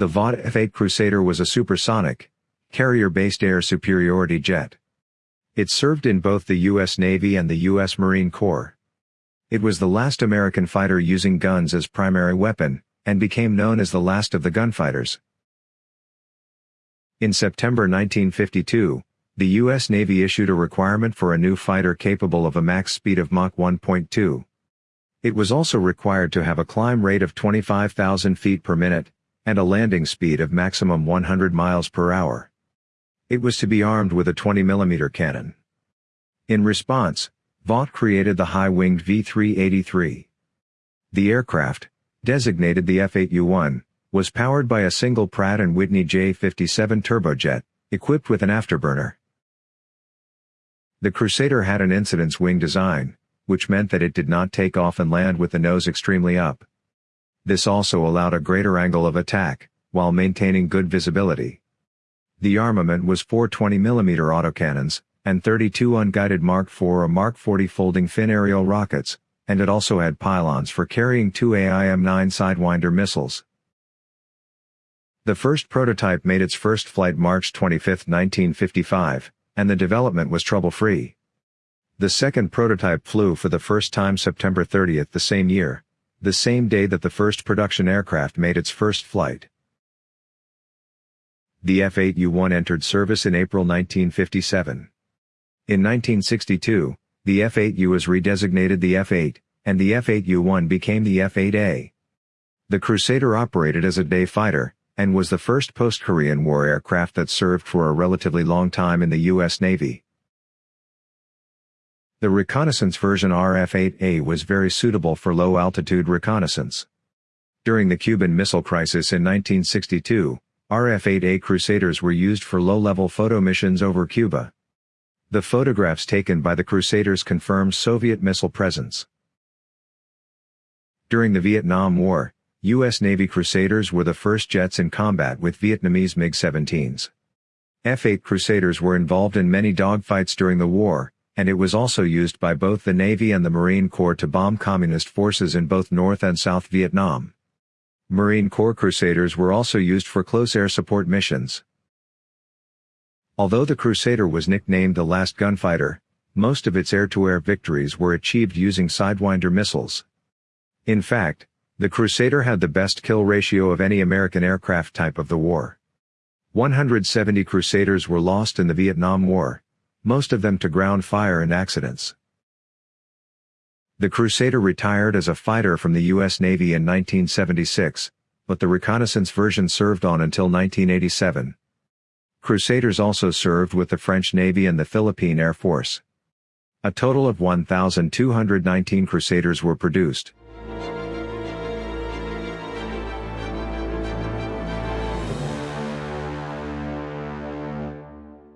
The Vought F-8 Crusader was a supersonic, carrier-based air superiority jet. It served in both the U.S. Navy and the U.S. Marine Corps. It was the last American fighter using guns as primary weapon, and became known as the last of the gunfighters. In September 1952, the U.S. Navy issued a requirement for a new fighter capable of a max speed of Mach 1.2. It was also required to have a climb rate of 25,000 feet per minute, and a landing speed of maximum 100 miles per hour. It was to be armed with a 20mm cannon. In response, Vought created the high-winged V-383. The aircraft, designated the F-8U-1, was powered by a single Pratt & Whitney J57 turbojet, equipped with an afterburner. The Crusader had an incidence wing design, which meant that it did not take off and land with the nose extremely up. This also allowed a greater angle of attack, while maintaining good visibility. The armament was four 20mm autocannons, and 32 unguided Mark IV or Mark 40 folding fin aerial rockets, and it also had pylons for carrying two AIM-9 Sidewinder missiles. The first prototype made its first flight March 25, 1955, and the development was trouble-free. The second prototype flew for the first time September 30 the same year, the same day that the first production aircraft made its first flight. The F-8U-1 entered service in April 1957. In 1962, the F-8U was redesignated the F-8, and the F-8U-1 became the F-8A. The Crusader operated as a day fighter, and was the first post-Korean War aircraft that served for a relatively long time in the U.S. Navy. The reconnaissance version RF-8A was very suitable for low-altitude reconnaissance. During the Cuban Missile Crisis in 1962, RF-8A Crusaders were used for low-level photo missions over Cuba. The photographs taken by the Crusaders confirmed Soviet missile presence. During the Vietnam War, U.S. Navy Crusaders were the first jets in combat with Vietnamese MiG-17s. F-8 Crusaders were involved in many dogfights during the war, and it was also used by both the Navy and the Marine Corps to bomb Communist forces in both North and South Vietnam. Marine Corps Crusaders were also used for close air support missions. Although the Crusader was nicknamed the last gunfighter, most of its air-to-air victories were achieved using Sidewinder missiles. In fact, the Crusader had the best kill ratio of any American aircraft type of the war. 170 Crusaders were lost in the Vietnam War, most of them to ground fire and accidents. The Crusader retired as a fighter from the U.S. Navy in 1976, but the reconnaissance version served on until 1987. Crusaders also served with the French Navy and the Philippine Air Force. A total of 1,219 Crusaders were produced.